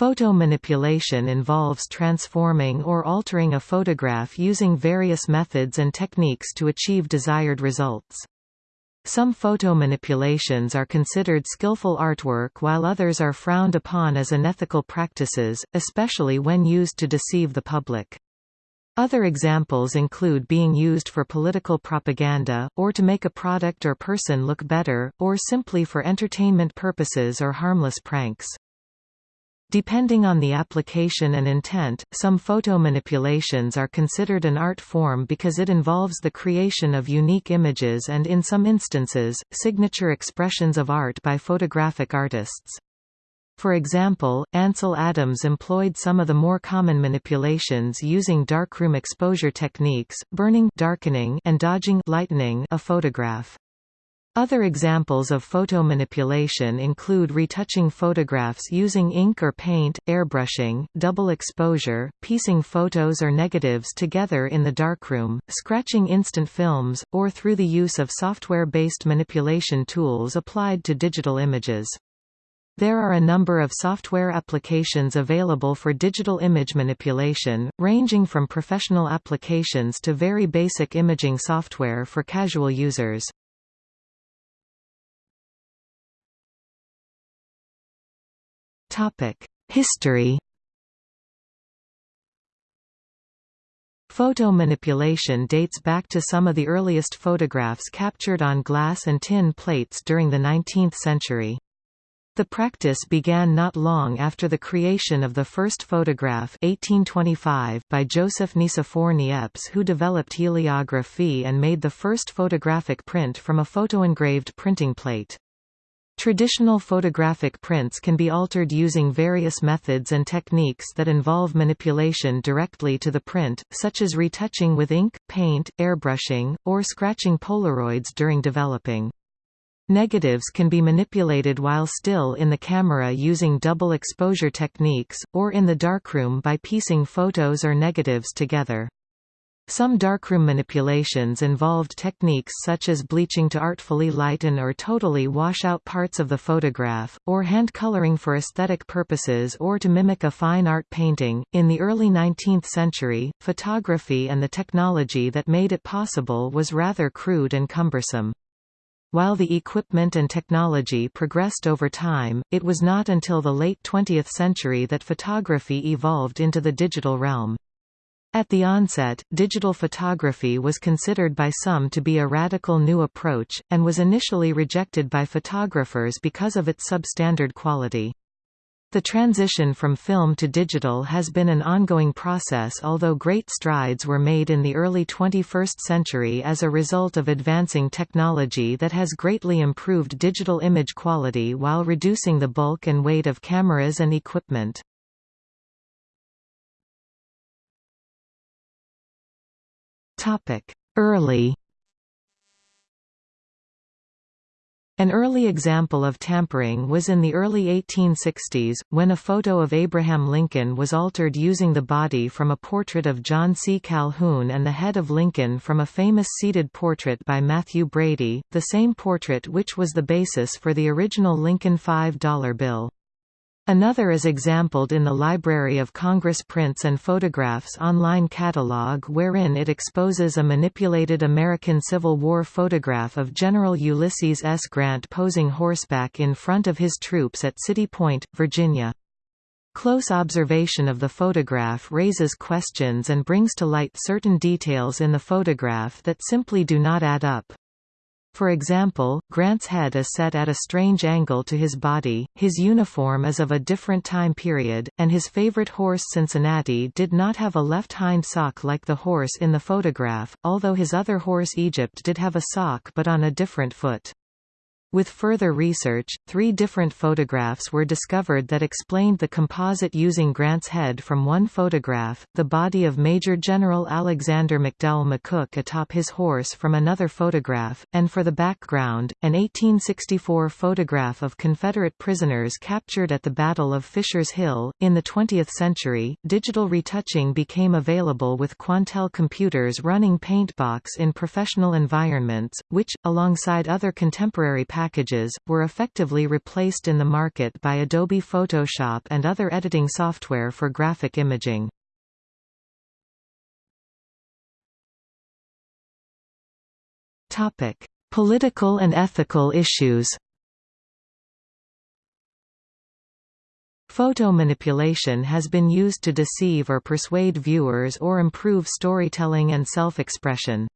Photomanipulation involves transforming or altering a photograph using various methods and techniques to achieve desired results. Some photomanipulations are considered skillful artwork while others are frowned upon as unethical practices, especially when used to deceive the public. Other examples include being used for political propaganda, or to make a product or person look better, or simply for entertainment purposes or harmless pranks. Depending on the application and intent, some photomanipulations are considered an art form because it involves the creation of unique images and in some instances, signature expressions of art by photographic artists. For example, Ansel Adams employed some of the more common manipulations using darkroom exposure techniques, burning darkening and dodging lightening a photograph. Other examples of photomanipulation include retouching photographs using ink or paint, airbrushing, double exposure, piecing photos or negatives together in the darkroom, scratching instant films, or through the use of software-based manipulation tools applied to digital images. There are a number of software applications available for digital image manipulation, ranging from professional applications to very basic imaging software for casual users. History Photomanipulation dates back to some of the earliest photographs captured on glass and tin plates during the 19th century. The practice began not long after the creation of the first photograph 1825 by Joseph Nicephore Niepce who developed heliography and made the first photographic print from a photoengraved printing plate. Traditional photographic prints can be altered using various methods and techniques that involve manipulation directly to the print, such as retouching with ink, paint, airbrushing, or scratching Polaroids during developing. Negatives can be manipulated while still in the camera using double exposure techniques, or in the darkroom by piecing photos or negatives together. Some darkroom manipulations involved techniques such as bleaching to artfully lighten or totally wash out parts of the photograph, or hand coloring for aesthetic purposes or to mimic a fine art painting. In the early 19th century, photography and the technology that made it possible was rather crude and cumbersome. While the equipment and technology progressed over time, it was not until the late 20th century that photography evolved into the digital realm. At the onset, digital photography was considered by some to be a radical new approach, and was initially rejected by photographers because of its substandard quality. The transition from film to digital has been an ongoing process although great strides were made in the early 21st century as a result of advancing technology that has greatly improved digital image quality while reducing the bulk and weight of cameras and equipment. Early An early example of tampering was in the early 1860s, when a photo of Abraham Lincoln was altered using the body from a portrait of John C. Calhoun and the head of Lincoln from a famous seated portrait by Mathew Brady, the same portrait which was the basis for the original Lincoln $5 bill. Another is exampled in the Library of Congress Prints and Photographs online catalog wherein it exposes a manipulated American Civil War photograph of General Ulysses S. Grant posing horseback in front of his troops at City Point, Virginia. Close observation of the photograph raises questions and brings to light certain details in the photograph that simply do not add up. For example, Grant's head is set at a strange angle to his body, his uniform is of a different time period, and his favorite horse Cincinnati did not have a left hind sock like the horse in the photograph, although his other horse Egypt did have a sock but on a different foot. With further research, three different photographs were discovered that explained the composite using Grant's head from one photograph, the body of Major General Alexander McDowell McCook atop his horse from another photograph, and for the background, an 1864 photograph of Confederate prisoners captured at the Battle of Fisher's Hill. In the 20th century, digital retouching became available with Quantel computers running Paintbox in professional environments, which, alongside other contemporary packages, were effectively replaced in the market by Adobe Photoshop and other editing software for graphic imaging. Political and ethical issues Photo manipulation has been used to deceive or persuade viewers or improve storytelling and self-expression.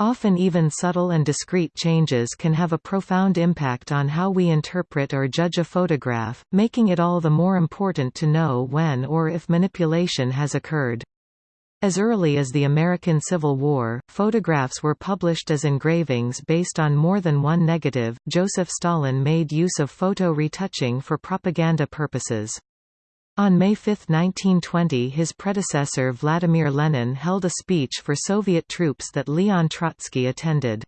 Often even subtle and discreet changes can have a profound impact on how we interpret or judge a photograph, making it all the more important to know when or if manipulation has occurred. As early as the American Civil War, photographs were published as engravings based on more than one negative. Joseph Stalin made use of photo retouching for propaganda purposes. On May 5, 1920 his predecessor Vladimir Lenin held a speech for Soviet troops that Leon Trotsky attended.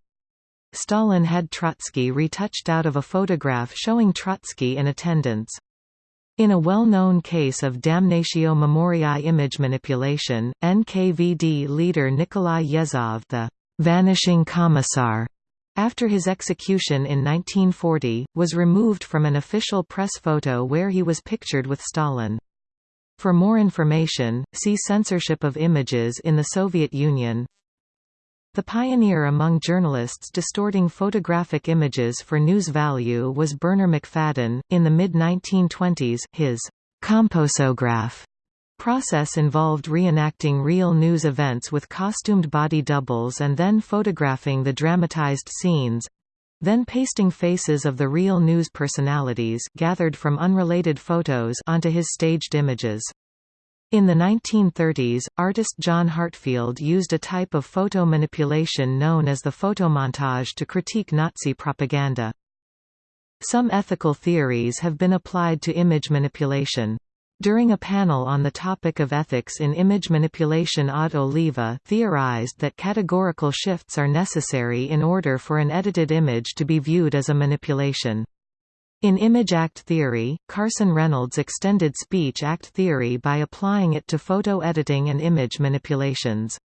Stalin had Trotsky retouched out of a photograph showing Trotsky in attendance. In a well-known case of damnatio memoriae image manipulation, NKVD leader Nikolai Yezhov the «vanishing commissar» after his execution in 1940, was removed from an official press photo where he was pictured with Stalin. For more information, see Censorship of images in the Soviet Union the pioneer among journalists distorting photographic images for news value was Bernarr Macfadden. In the mid 1920s, his composograph process involved reenacting real news events with costumed body doubles and then photographing the dramatized scenes then pasting faces of the real news personalities gathered from unrelated photos onto his staged images. In the 1930s, artist John Heartfield used a type of photo manipulation known as the photomontage to critique Nazi propaganda. Some ethical theories have been applied to image manipulation. During a panel on the topic of ethics in image manipulation Aude Oliva theorized that categorical shifts are necessary in order for an edited image to be viewed as a manipulation. In image act theory, Carson Reynolds extended speech act theory by applying it to photo editing and image manipulations.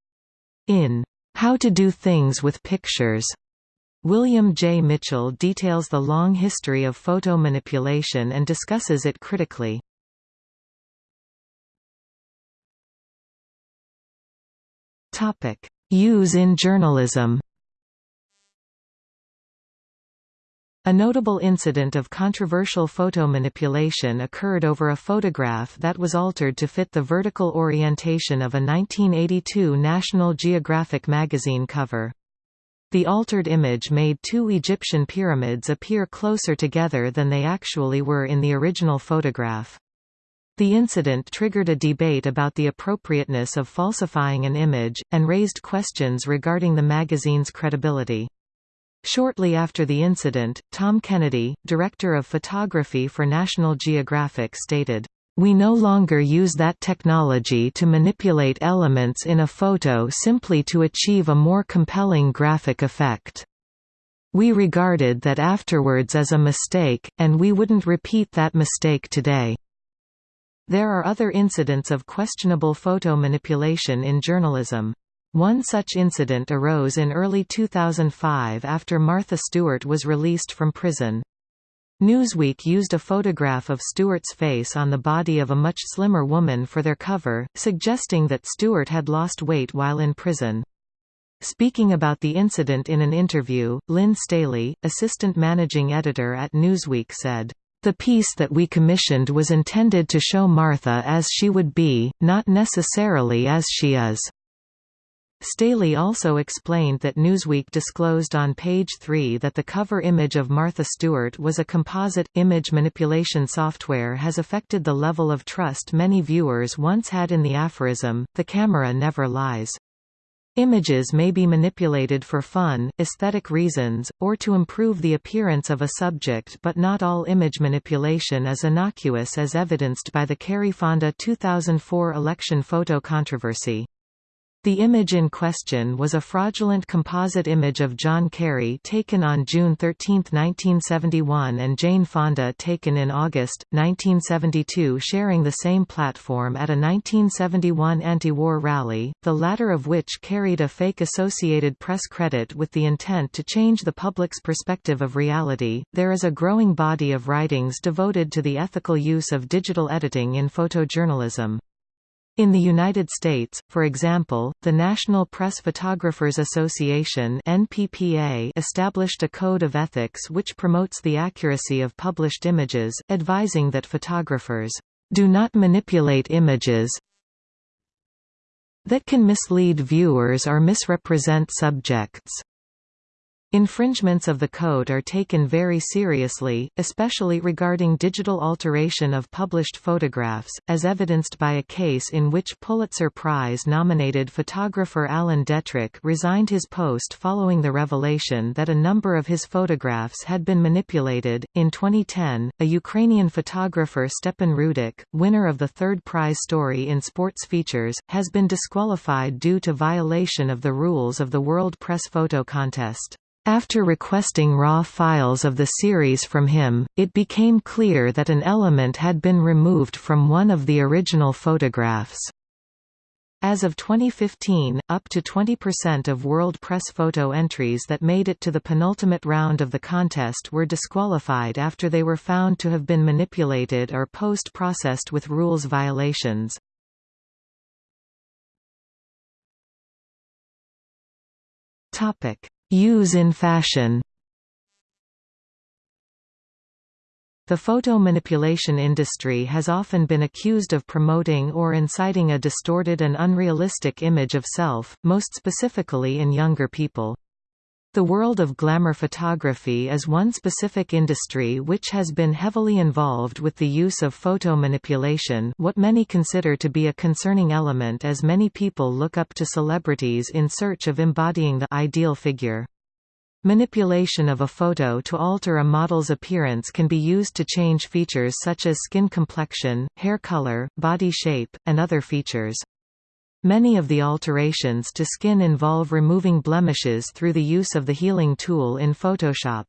In How to Do Things with Pictures, William J. Mitchell details the long history of photo manipulation and discusses it critically. Use in journalism A notable incident of controversial photo manipulation occurred over a photograph that was altered to fit the vertical orientation of a 1982 National Geographic magazine cover. The altered image made two Egyptian pyramids appear closer together than they actually were in the original photograph. The incident triggered a debate about the appropriateness of falsifying an image, and raised questions regarding the magazine's credibility. Shortly after the incident, Tom Kennedy, director of photography for National Geographic stated, "...we no longer use that technology to manipulate elements in a photo simply to achieve a more compelling graphic effect. We regarded that afterwards as a mistake, and we wouldn't repeat that mistake today." There are other incidents of questionable photo manipulation in journalism. One such incident arose in early 2005 after Martha Stewart was released from prison. Newsweek used a photograph of Stewart's face on the body of a much slimmer woman for their cover, suggesting that Stewart had lost weight while in prison. Speaking about the incident in an interview, Lynn Staley, assistant managing editor at Newsweek said, "...the piece that we commissioned was intended to show Martha as she would be, not necessarily as she is." Staley also explained that Newsweek disclosed on page 3 that the cover image of Martha Stewart was a composite. Image manipulation software has affected the level of trust many viewers once had in the aphorism, the camera never lies. Images may be manipulated for fun, aesthetic reasons, or to improve the appearance of a subject but not all image manipulation is innocuous as evidenced by the Kerry Fonda 2004 election photo controversy. The image in question was a fraudulent composite image of John Kerry taken on June 13, 1971 and Jane Fonda taken in August, 1972 sharing the same platform at a 1971 anti-war rally, the latter of which carried a fake Associated Press credit with the intent to change the public's perspective of reality. There is a growing body of writings devoted to the ethical use of digital editing in photojournalism. In the United States, for example, the National Press Photographers Association NPPA established a code of ethics which promotes the accuracy of published images, advising that photographers do not manipulate images that can mislead viewers or misrepresent subjects. Infringements of the code are taken very seriously, especially regarding digital alteration of published photographs, as evidenced by a case in which Pulitzer Prize-nominated photographer Allan Detrich resigned his post following the revelation that a number of his photographs had been manipulated. In 2010, a Ukrainian photographer Stepan Rudik, winner of the third prize story in Sports Features, has been disqualified due to violation of the rules of the World Press Photo Contest. After requesting raw files of the series from him, it became clear that an element had been removed from one of the original photographs. As of 2015, up to 20% of World Press photo entries that made it to the penultimate round of the contest were disqualified after they were found to have been manipulated or post-processed with rules violations. Topic: Use in fashion The photo manipulation industry has often been accused of promoting or inciting a distorted and unrealistic image of self, most specifically in younger people. The world of glamour photography is one specific industry which has been heavily involved with the use of photo manipulation what many consider to be a concerning element as many people look up to celebrities in search of embodying the ideal figure. Manipulation of a photo to alter a model's appearance can be used to change features such as skin complexion, hair color, body shape, and other features. Many of the alterations to skin involve removing blemishes through the use of the healing tool in Photoshop.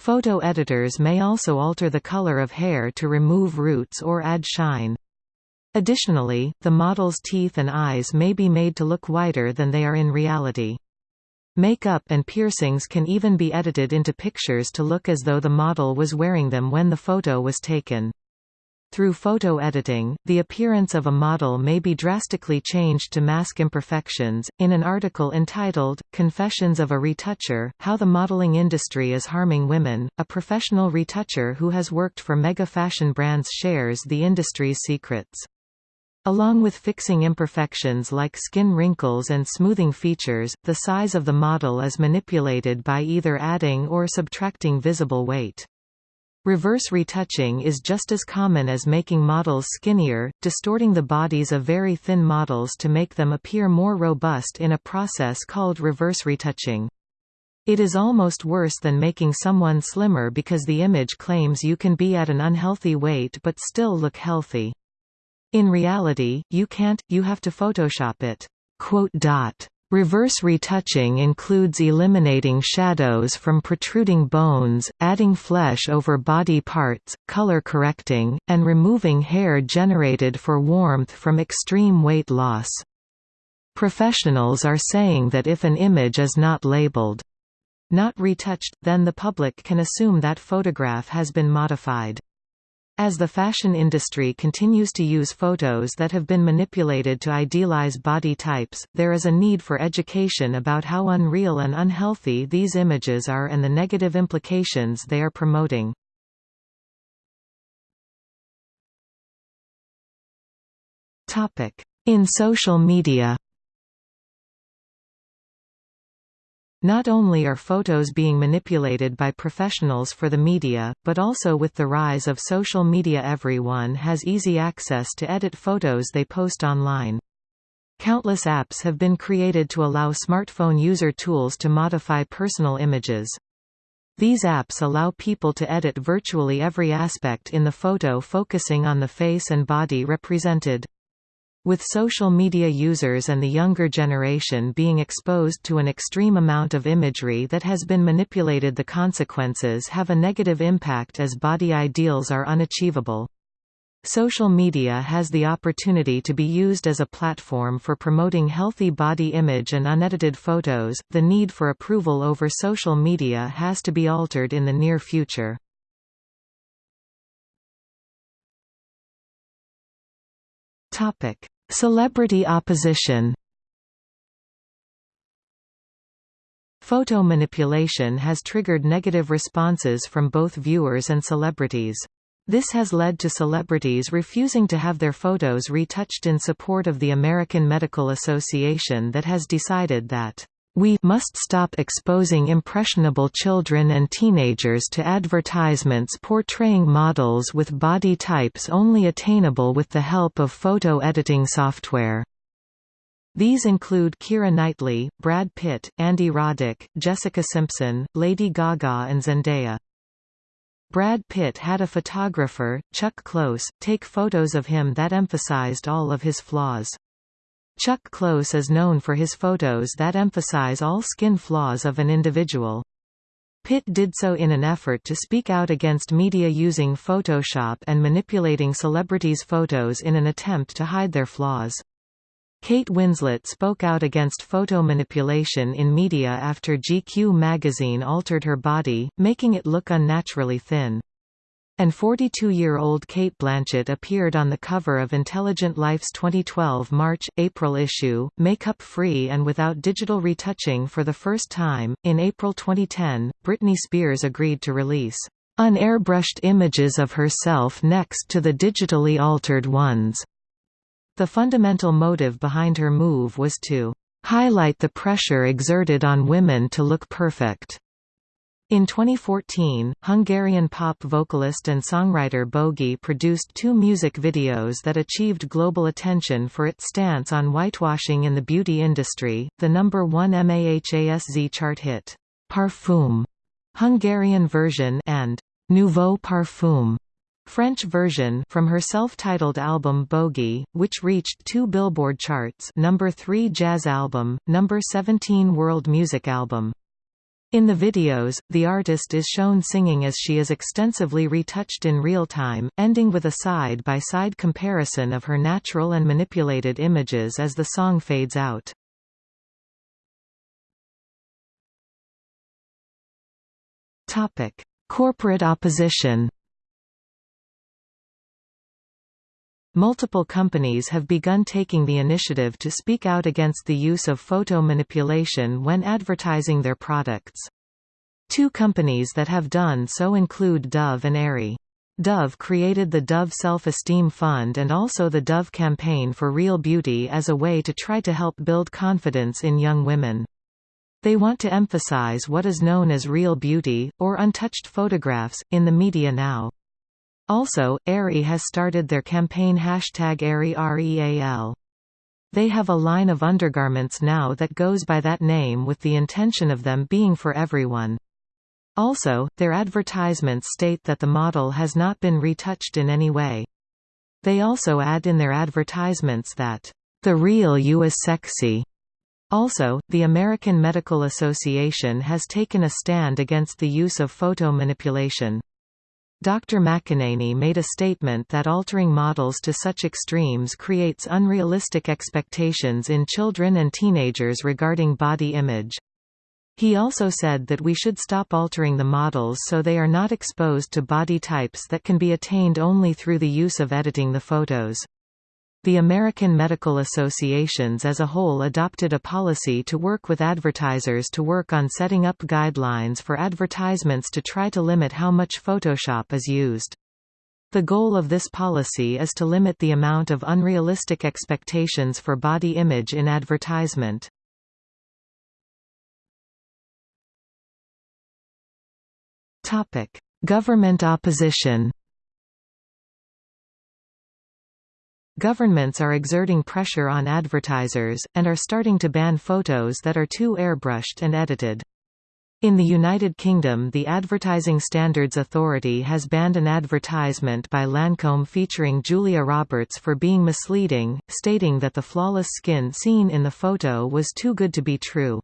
Photo editors may also alter the color of hair to remove roots or add shine. Additionally, the model's teeth and eyes may be made to look whiter than they are in reality. Makeup and piercings can even be edited into pictures to look as though the model was wearing them when the photo was taken. Through photo editing, the appearance of a model may be drastically changed to mask imperfections. In an article entitled, Confessions of a Retoucher How the Modeling Industry is Harming Women, a professional retoucher who has worked for mega fashion brands shares the industry's secrets. Along with fixing imperfections like skin wrinkles and smoothing features, the size of the model is manipulated by either adding or subtracting visible weight. Reverse retouching is just as common as making models skinnier, distorting the bodies of very thin models to make them appear more robust in a process called reverse retouching. It is almost worse than making someone slimmer because the image claims you can be at an unhealthy weight but still look healthy. In reality, you can't, you have to Photoshop it. Reverse retouching includes eliminating shadows from protruding bones, adding flesh over body parts, color correcting, and removing hair generated for warmth from extreme weight loss. Professionals are saying that if an image is not labeled, not retouched, then the public can assume that photograph has been modified. As the fashion industry continues to use photos that have been manipulated to idealize body types, there is a need for education about how unreal and unhealthy these images are and the negative implications they are promoting. In social media Not only are photos being manipulated by professionals for the media, but also with the rise of social media everyone has easy access to edit photos they post online. Countless apps have been created to allow smartphone user tools to modify personal images. These apps allow people to edit virtually every aspect in the photo focusing on the face and body represented. With social media users and the younger generation being exposed to an extreme amount of imagery that has been manipulated the consequences have a negative impact as body ideals are unachievable. Social media has the opportunity to be used as a platform for promoting healthy body image and unedited photos. The need for approval over social media has to be altered in the near future. Topic: Celebrity opposition. Photo manipulation has triggered negative responses from both viewers and celebrities. This has led to celebrities refusing to have their photos retouched in support of the American Medical Association that has decided that we must stop exposing impressionable children and teenagers to advertisements portraying models with body types only attainable with the help of photo editing software. These include Keira Knightley, Brad Pitt, Andy Roddick, Jessica Simpson, Lady Gaga and Zendaya. Brad Pitt had a photographer, Chuck Close, take photos of him that emphasized all of his flaws. Chuck Close is known for his photos that emphasize all skin flaws of an individual. Pitt did so in an effort to speak out against media using Photoshop and manipulating celebrities' photos in an attempt to hide their flaws. Kate Winslet spoke out against photo manipulation in media after GQ magazine altered her body, making it look unnaturally thin. And 42-year-old Cate Blanchett appeared on the cover of Intelligent Life's 2012 March-April issue, makeup-free and without digital retouching for the first time. In April 2010, Britney Spears agreed to release unairbrushed images of herself next to the digitally altered ones. The fundamental motive behind her move was to highlight the pressure exerted on women to look perfect. In 2014, Hungarian pop vocalist and songwriter Bögi produced two music videos that achieved global attention for its stance on whitewashing in the beauty industry, the number one MAHASZ chart hit, Parfum, Hungarian version and Nouveau Parfum, French version from her self-titled album Bögi, which reached two Billboard charts number 3 jazz album, number 17 world music album. In the videos, the artist is shown singing as she is extensively retouched in real time, ending with a side-by-side -side comparison of her natural and manipulated images as the song fades out. Corporate opposition Multiple companies have begun taking the initiative to speak out against the use of photo manipulation when advertising their products. Two companies that have done so include Dove and Aerie. Dove created the Dove Self-Esteem Fund and also the Dove Campaign for Real Beauty as a way to try to help build confidence in young women. They want to emphasize what is known as real beauty, or untouched photographs, in the media now. Also, Aerie has started their campaign hashtag AerieREAL. They have a line of undergarments now that goes by that name with the intention of them being for everyone. Also, their advertisements state that the model has not been retouched in any way. They also add in their advertisements that, "...the real you is sexy." Also, the American Medical Association has taken a stand against the use of photo manipulation. Dr. McAneny made a statement that altering models to such extremes creates unrealistic expectations in children and teenagers regarding body image. He also said that we should stop altering the models so they are not exposed to body types that can be attained only through the use of editing the photos. The American Medical Associations as a whole adopted a policy to work with advertisers to work on setting up guidelines for advertisements to try to limit how much Photoshop is used. The goal of this policy is to limit the amount of unrealistic expectations for body image in advertisement. Government opposition Governments are exerting pressure on advertisers, and are starting to ban photos that are too airbrushed and edited. In the United Kingdom the Advertising Standards Authority has banned an advertisement by Lancome featuring Julia Roberts for being misleading, stating that the flawless skin seen in the photo was too good to be true.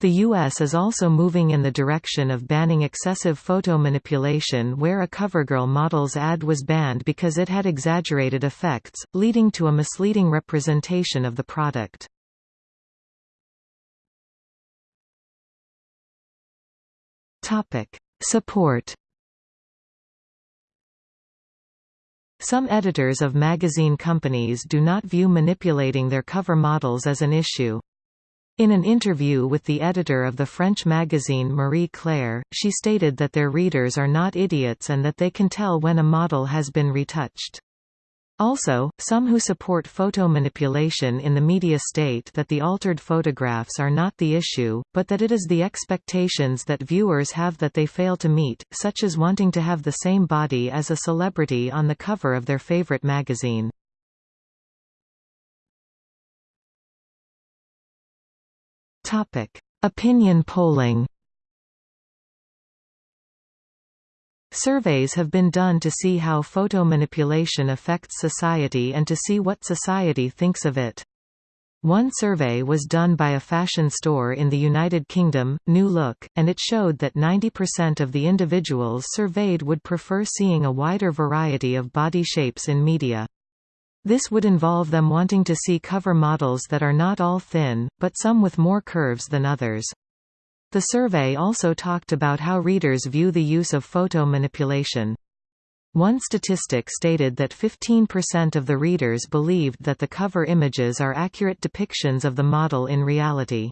The U.S. is also moving in the direction of banning excessive photo manipulation where a CoverGirl model's ad was banned because it had exaggerated effects, leading to a misleading representation of the product. Support. Some editors of magazine companies do not view manipulating their cover models as an issue. In an interview with the editor of the French magazine Marie Claire, she stated that their readers are not idiots and that they can tell when a model has been retouched. Also, some who support photo manipulation in the media state that the altered photographs are not the issue, but that it is the expectations that viewers have that they fail to meet, such as wanting to have the same body as a celebrity on the cover of their favorite magazine. Opinion polling Surveys have been done to see how photo manipulation affects society and to see what society thinks of it. One survey was done by a fashion store in the United Kingdom, New Look, and it showed that 90% of the individuals surveyed would prefer seeing a wider variety of body shapes in media. This would involve them wanting to see cover models that are not all thin, but some with more curves than others. The survey also talked about how readers view the use of photo manipulation. One statistic stated that 15% of the readers believed that the cover images are accurate depictions of the model in reality.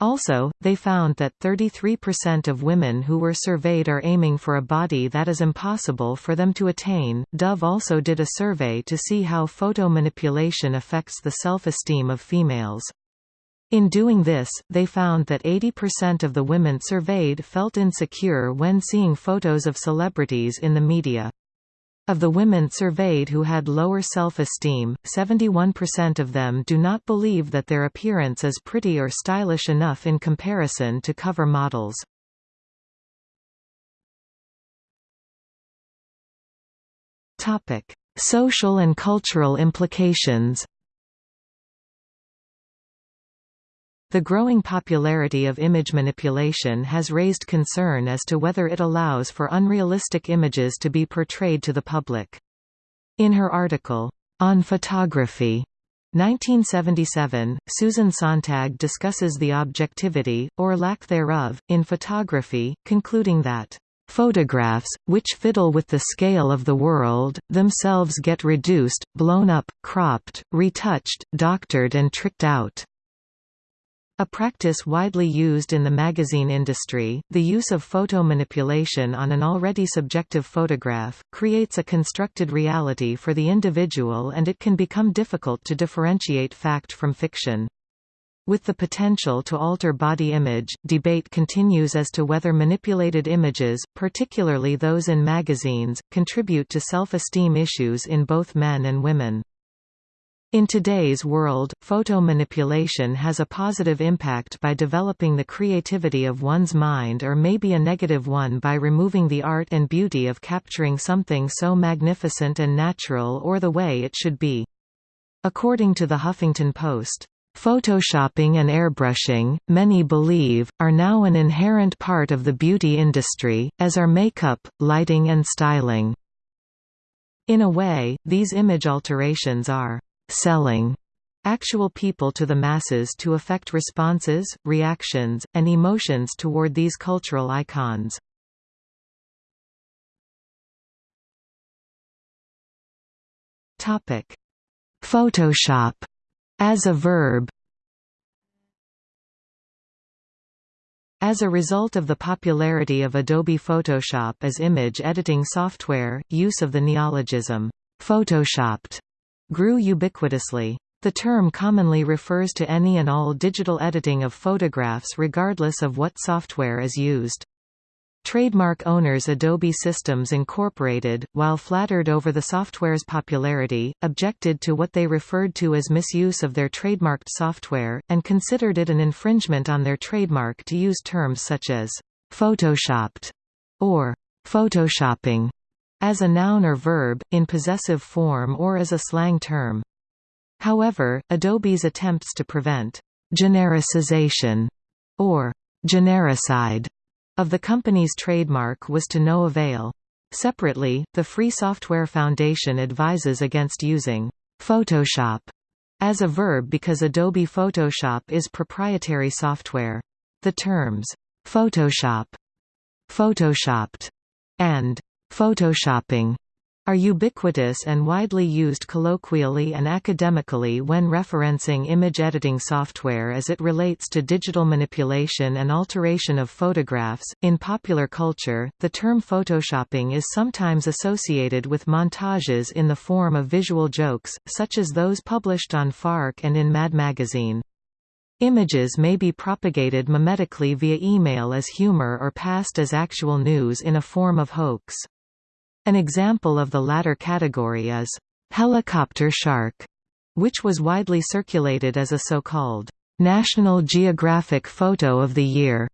Also, they found that 33% of women who were surveyed are aiming for a body that is impossible for them to attain. Dove also did a survey to see how photo manipulation affects the self-esteem of females. In doing this, they found that 80% of the women surveyed felt insecure when seeing photos of celebrities in the media. Of the women surveyed who had lower self-esteem, 71% of them do not believe that their appearance is pretty or stylish enough in comparison to cover models. Social and cultural implications The growing popularity of image manipulation has raised concern as to whether it allows for unrealistic images to be portrayed to the public. In her article, On Photography, 1977, Susan Sontag discusses the objectivity, or lack thereof, in photography, concluding that Photographs, which fiddle with the scale of the world, themselves get reduced, blown up, cropped, retouched, doctored and tricked out. A practice widely used in the magazine industry, the use of photo manipulation on an already subjective photograph, creates a constructed reality for the individual and it can become difficult to differentiate fact from fiction. With the potential to alter body image, debate continues as to whether manipulated images, particularly those in magazines, contribute to self-esteem issues in both men and women. In today's world, photo manipulation has a positive impact by developing the creativity of one's mind or maybe a negative one by removing the art and beauty of capturing something so magnificent and natural or the way it should be. According to the Huffington Post, Photoshopping and airbrushing, many believe, are now an inherent part of the beauty industry, as are makeup, lighting and styling. In a way, these image alterations are selling actual people to the masses to affect responses, reactions, and emotions toward these cultural icons. Topic: Photoshop as a verb As a result of the popularity of Adobe Photoshop as image editing software, use of the neologism, photoshopped grew ubiquitously. The term commonly refers to any and all digital editing of photographs regardless of what software is used. Trademark owners Adobe Systems Incorporated, while flattered over the software's popularity, objected to what they referred to as misuse of their trademarked software, and considered it an infringement on their trademark to use terms such as «photoshopped» or «photoshopping» as a noun or verb, in possessive form or as a slang term. However, Adobe's attempts to prevent «genericization» or «genericide» of the company's trademark was to no avail. Separately, the Free Software Foundation advises against using Photoshop as a verb because Adobe Photoshop is proprietary software. The terms Photoshop, Photoshopped, and Photoshopping are ubiquitous and widely used colloquially and academically when referencing image editing software as it relates to digital manipulation and alteration of photographs. In popular culture, the term photoshopping is sometimes associated with montages in the form of visual jokes, such as those published on Fark and in Mad Magazine. Images may be propagated mimetically via email as humor or passed as actual news in a form of hoax. An example of the latter category is, "'Helicopter Shark", which was widely circulated as a so-called, "'National Geographic Photo of the Year",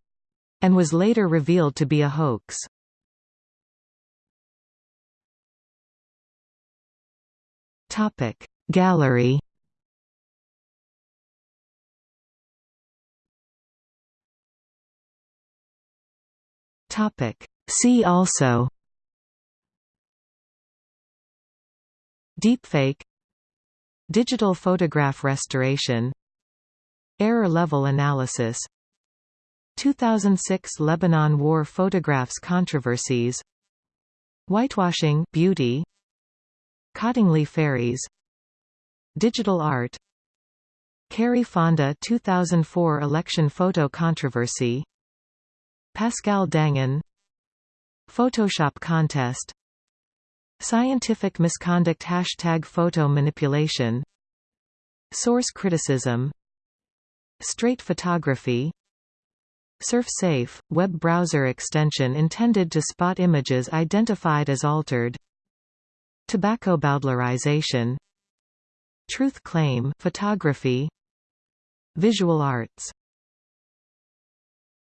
and was later revealed to be a hoax. Gallery See also Deepfake Digital photograph restoration Error level analysis 2006 Lebanon War photographs controversies Whitewashing beauty Cottingley fairies Digital art Kerry Fonda 2004 election photo controversy Pascal Dangin Photoshop contest Scientific misconduct Hashtag photo manipulation. Source criticism. Straight photography. SurfSafe, web browser extension intended to spot images identified as altered. Tobacco bowdlerization. Truth claim photography. Visual arts